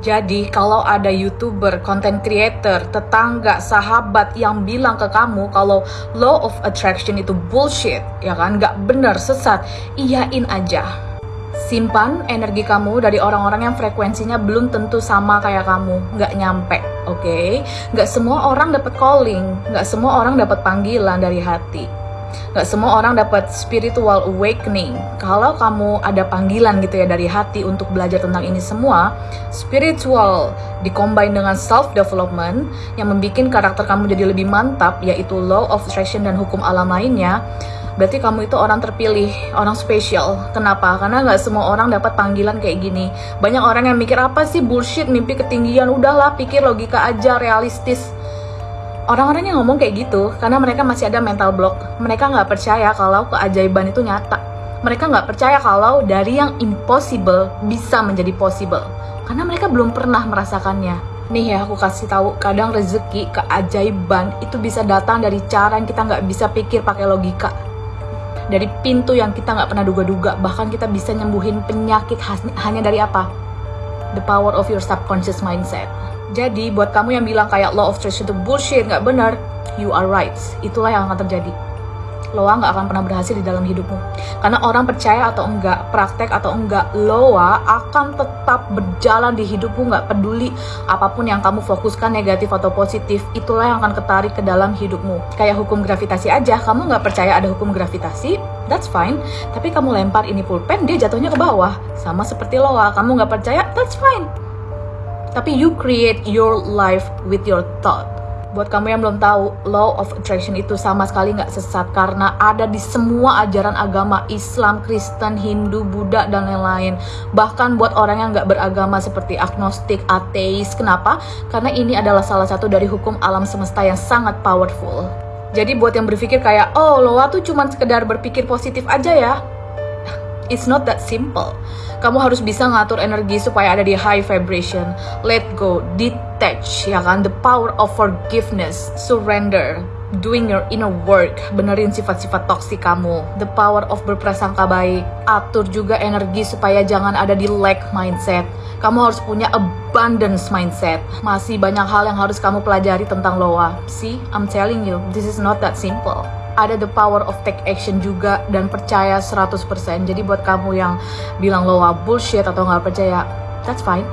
Jadi kalau ada youtuber, content creator, tetangga, sahabat yang bilang ke kamu kalau law of attraction itu bullshit, ya kan, nggak bener, sesat, iyain aja. Simpan energi kamu dari orang-orang yang frekuensinya belum tentu sama kayak kamu, nggak nyampe, oke? Okay? Nggak semua orang dapat calling, nggak semua orang dapat panggilan dari hati Gak semua orang dapat spiritual awakening. Kalau kamu ada panggilan gitu ya dari hati untuk belajar tentang ini semua, spiritual dikombin dengan self development yang membuat karakter kamu jadi lebih mantap, yaitu law of attraction dan hukum alam lainnya. Berarti kamu itu orang terpilih, orang spesial. Kenapa? Karena nggak semua orang dapat panggilan kayak gini. Banyak orang yang mikir apa sih bullshit, mimpi ketinggian. Udahlah, pikir logika aja, realistis Orang-orang yang ngomong kayak gitu karena mereka masih ada mental block. Mereka nggak percaya kalau keajaiban itu nyata. Mereka nggak percaya kalau dari yang impossible bisa menjadi possible. Karena mereka belum pernah merasakannya. Nih ya aku kasih tahu, kadang rezeki, keajaiban itu bisa datang dari cara yang kita nggak bisa pikir pakai logika. Dari pintu yang kita nggak pernah duga-duga, bahkan kita bisa nyembuhin penyakit hanya dari apa? The power of your subconscious mindset. Jadi buat kamu yang bilang kayak law of attraction itu bullshit, nggak benar, you are right. Itulah yang akan terjadi. Loa nggak akan pernah berhasil di dalam hidupmu. Karena orang percaya atau enggak, praktek atau enggak, Loa akan tetap berjalan di hidupmu nggak peduli apa pun yang kamu fokuskan negatif atau positif, itulah yang akan ketarik ke dalam hidupmu. Kayak hukum gravitasi aja, kamu nggak percaya ada hukum gravitasi, that's fine. Tapi kamu lempar ini pulpen, dia jatuhnya ke bawah. Sama seperti Loa, kamu nggak percaya, that's fine tapi you create your life with your thought. Buat kamu yang belum tahu, law of attraction itu sama sekali nggak sesat karena ada di semua ajaran agama Islam, Kristen, Hindu, Buddha, dan lain-lain. Bahkan buat orang yang nggak beragama seperti agnostik, ateis. Kenapa? Karena ini adalah salah satu dari hukum alam semesta yang sangat powerful. Jadi buat yang berpikir kayak, oh loa tuh cuma sekedar berpikir positif aja ya. It's not that simple. Kamu harus bisa ngatur energi supaya ada di high vibration. Let go. Detach ya kan? The power of forgiveness. Surrender. Doing your inner work. Benerin sifat-sifat toksik kamu. The power of berprasangka baik. Atur juga energi supaya jangan ada di lack mindset. Kamu harus punya abundance mindset. Masih banyak hal yang harus kamu pelajari tentang loa. See I'm telling you this is not that simple ada the power of take action juga dan percaya 100% jadi buat kamu yang bilang lo bullshit atau nggak percaya that's fine